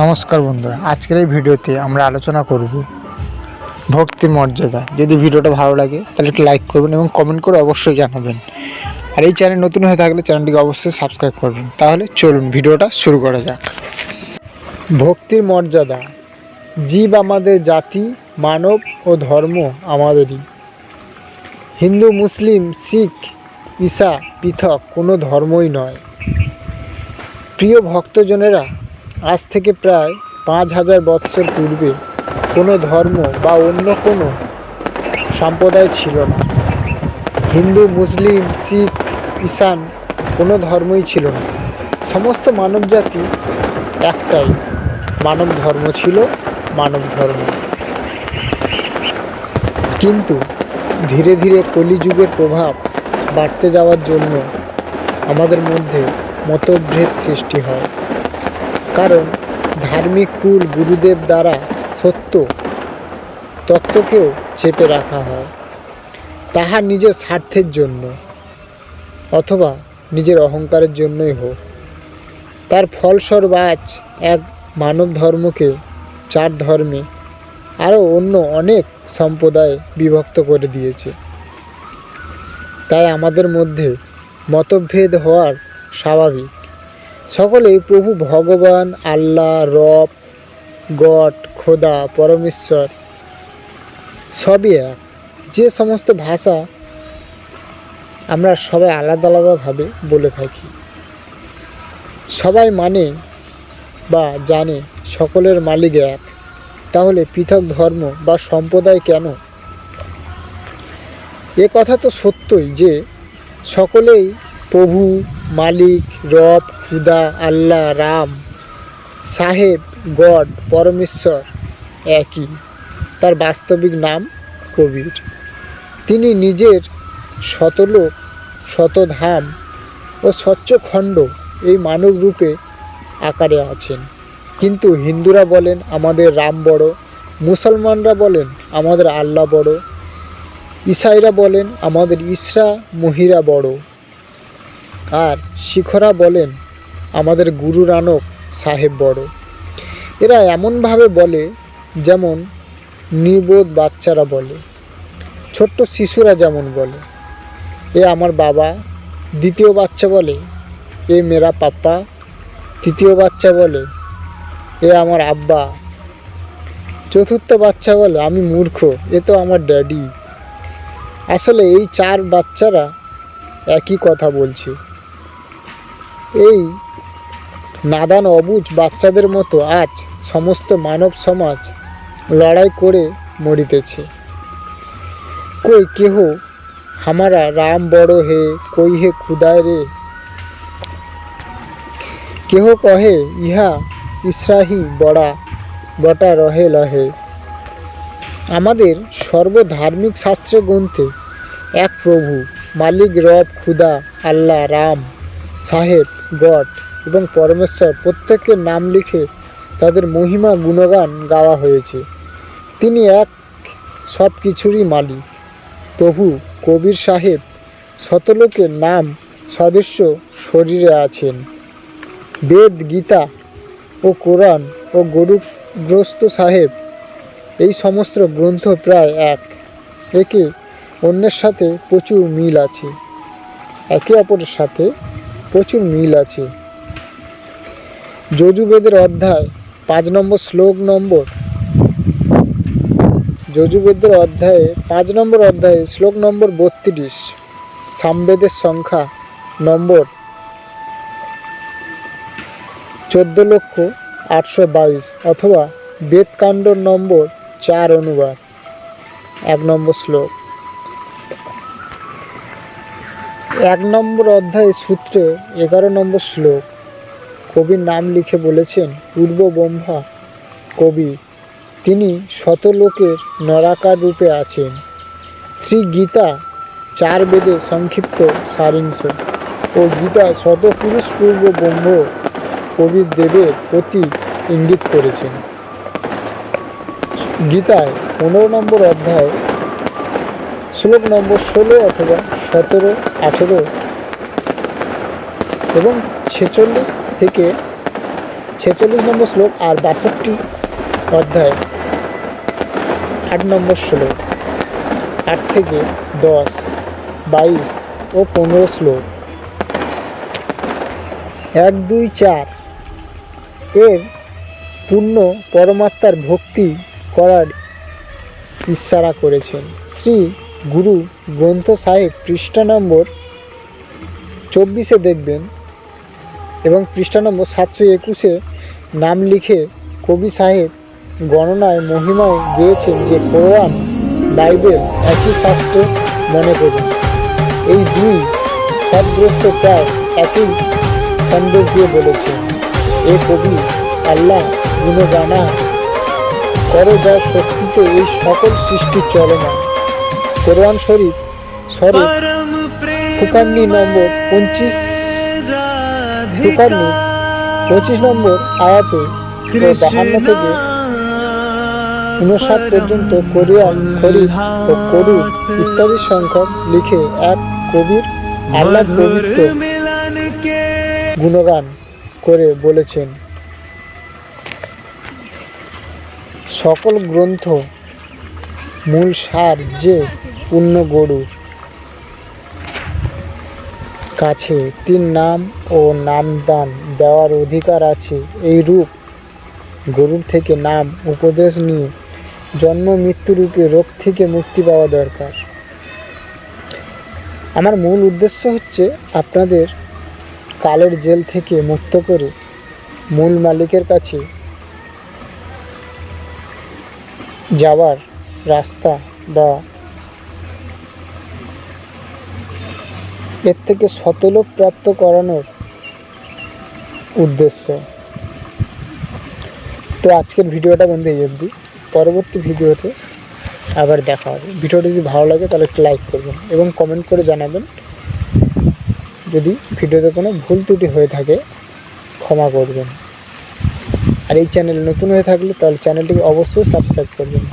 নমস্কার বন্ধুরা, আজকের এই ভিডিওতে আমরা আলোচনা করব ভক্তির মর্যাদা। যদি ভিডিওটা ভালো লাগে, তাহলে একটু লাইক করবেন এবং কমেন্ট করে অবশ্যই জানাবেন। আর এই চ্যানেল নতুন হয়ে থাকলে চ্যানেলটিকে অবশ্যই সাবস্ক্রাইব করবেন। তাহলে চলুন ভিডিওটা শুরু করা যাক। ভক্তির মর্যাদা, জীব আমাদের জাতি, মানব ও ধর্ম আমাদেরই। হিন্দু, মুসলিম, শিখ ঈসা পৃথক কোনো ধর্মই নয়। প্রিয় ভক্তজনেরা আজ থেকে প্রায় পাঁচ হাজার বৎসর পূর্বে কোনো ধর্ম বা অন্য কোনো সম্প্রদায় ছিল না। হিন্দু, মুসলিম, শিখ ঈশান কোনো ধর্মই ছিল না। সমস্ত মানবজাতি একটাই। মানব ধর্ম ছিল মানব ধর্ম। কিন্তু ধীরে ধীরে কলিযুগের প্রভাব বাড়তে যাওয়ার জন্য আমাদের মধ্যে মতভেদ সৃষ্টি হয়। কারণ ধার্মিক কুল গুরুদেব দ্বারা সত্য তত্ত্বকেও চেপে রাখা হয়। তাহা নিজের স্বার্থের জন্য অথবা নিজের অহংকারের জন্যই হোক। তার ফলস্বরূপ আজ এক মানব ধর্মকে চার ধর্মে আরও অন্য অনেক সম্প্রদায় বিভক্ত করে দিয়েছে। তাই আমাদের মধ্যে মতভেদ হওয়ার স্বাভাবিক। সকলেই প্রভু ভগবান, আল্লাহ, রব, গড, খোদা, পরমেশ্বর, সবই এক। যে সমস্ত ভাষা আমরা সবাই আলাদা আলাদাভাবে বলে থাকি। সবাই মানে বা জানে সকলের মালিক এক। তাহলে পৃথক ধর্ম বা সম্প্রদায় কেন? এ কথা তো সত্যই যে সকলেই প্রভু, মালিক, রব খুদা, আল্লাহ, রাম, সাহেব, গড, পরমেশ্বর একই। তার বাস্তবিক নাম কবির। তিনি নিজের শতলোক শতধাম ও স্বচ্ছখণ্ড এই মানব রূপে আকারে আছেন। কিন্তু হিন্দুরা বলেন, আমাদের রাম বড়। মুসলমানরা বলেন, আমাদের আল্লাহ বড়। ইসাইরা বলেন, আমাদের ইসরা, মহিরা বড়। আর শিখরা বলেন আমাদের গুরু নানক সাহেব বড়। এরা এমনভাবে বলে যেমন নির্বোধ বাচ্চারা বলে, ছোট্ট শিশুরা যেমন বলে। এ আমার বাবা, দ্বিতীয় বাচ্চা বলে। এ মেরা পাপ্পা, তৃতীয় বাচ্চা বলে। এ আমার আব্বা। চতুর্থ বাচ্চা বলে, আমি মূর্খ, এ তো আমার ড্যাডি। আসলে এই চার বাচ্চারা একই কথা বলছে। এই নাদান অবুজ বাচ্চাদের মতো আজ সমস্ত মানব সমাজ লড়াই করে মরিতেছে। কই কেহ হামারা রাম বড় হে, কই হে খুদায় রে? কেহ কহে, ইহা ইসরাহি বড়া, বটা রহে লহে। আমাদের সর্বধার্মিক শাস্ত্রে গ্রন্থে এক প্রভু, মালিক রব খুদা আল্লাহ, রাম, সাহেব, গড এবং পরমেশ্বর প্রত্যেকের নাম লিখে তাদের মহিমা গুণগান গাওয়া হয়েছে। তিনি এক সব কিছুরই মালিক। প্রভু কবির সাহেব শতলোকের নাম সদস্য শরীরে আছেন। বেদ, গীতা ও কোরআন ও গরুগ্রস্ত সাহেব এই সমস্ত গ্রন্থ প্রায় এক। একে অন্যের সাথে প্রচুর মিল আছে। একে অপরের সাথে প্রচুর মিল আছে। যজুবেদের অধ্যায়, পাঁচ নম্বর শ্লোক নম্বর। যজুবেদের অধ্যায়ে, পাঁচ নম্বর অধ্যায়ে, শ্লোক নম্বর বত্রিশ, সামবেদের সংখ্যা নম্বর চোদ্দ লক্ষ আটশো বাইশ অথবা বেদকাণ্ড নম্বর চার অনুবাদ। এক নম্বর শ্লোক। এক নম্বর অধ্যায় সূত্রে এগারো নম্বর শ্লোক। কবির নাম লিখে বলেছেন পূর্ব ব্রহ্মা কবি। তিনি শতলোকের নরাকার রূপে আছেন। শ্রী গীতা চার বেদে সংক্ষিপ্ত সারিংশ ও গীতা শতপুরুষ পূর্ব ব্রহ্ম কবির দেবের প্রতি ইঙ্গিত করেছেন। গীতায় পনেরো নম্বর অধ্যায়, শ্লোক নম্বর ষোলো অথবা সতেরো, আঠেরো এবং ছেচল্লিশ থেকে ছেচল্লিশ নম্বর শ্লোক আর বাষট্টি অধ্যায় আট নম্বর শ্লোক, আট থেকে দশ, বাইশ ও পনেরো শ্লোক। এক, দুই, চার এর পূর্ণ পরমাত্মার ভক্তি করার ইশারা করেছেন। শ্রী গুরু গ্রন্থ সাহেব পৃষ্ঠা নম্বর চব্বিশে দেখবেন। এবং পৃষ্ঠা নম্বর সাতশো একুশে নাম লিখে কবি সাহেব গণনায় মহিমায় গিয়েছেন যে কোরআন বাইবেল একই শাস্ত্র মনে করুন এই দুই সদগ্রস্ত প্রায় একই সন্দেশ দিয়ে বলেছেন এ কবি আল্লাহ গুণগানা করো যার শক্তিতে এই সকল সৃষ্টি চলে না। কোরআন শরীফ ফুকান্নি নম্বর পঁচিশ ফুকান্নি পঁচিশ নম্বর আয়াতে বাহান্ন থেকে উনষাট পর্যন্ত কোরিয়ান খরিফ ও করু ইত্যাদি সংখ্যক লিখে এক কবির আল্লাহ পবিত্র গুণগান করে বলেছেন। সকল গ্রন্থ মূল সার যে পূর্ণ গরুর কাছে। তিন নাম ও নামদান দেওয়ার অধিকার আছে। এই রূপ গরুর থেকে নাম, উপদেশ নিয়ে জন্ম, মৃত্যু রূপে রোগ থেকে মুক্তি পাওয়া দরকার। আমার মূল উদ্দেশ্য হচ্ছে আপনাদের কালের জেল থেকে মুক্ত করে মূল মালিকের কাছে যাওয়ার রাস্তা বা এর থেকে শতলোক প্রাপ্ত করানোর উদ্দেশ্য। তো আজকের ভিডিওটা বন্ধু এই অবধি। পরবর্তী ভিডিওতে আবার দেখা হবে। ভিডিওটা যদি ভালো লাগে তাহলে একটু লাইক করবেন এবং কমেন্ট করে জানাবেন। যদি ভিডিওতে কোনো ভুল ত্রুটি হয়ে থাকে, ক্ষমা করবেন। আর এই চ্যানেল নতুন হয়ে থাকলে তাহলে চ্যানেলটিকে অবশ্যই সাবস্ক্রাইব করবেন।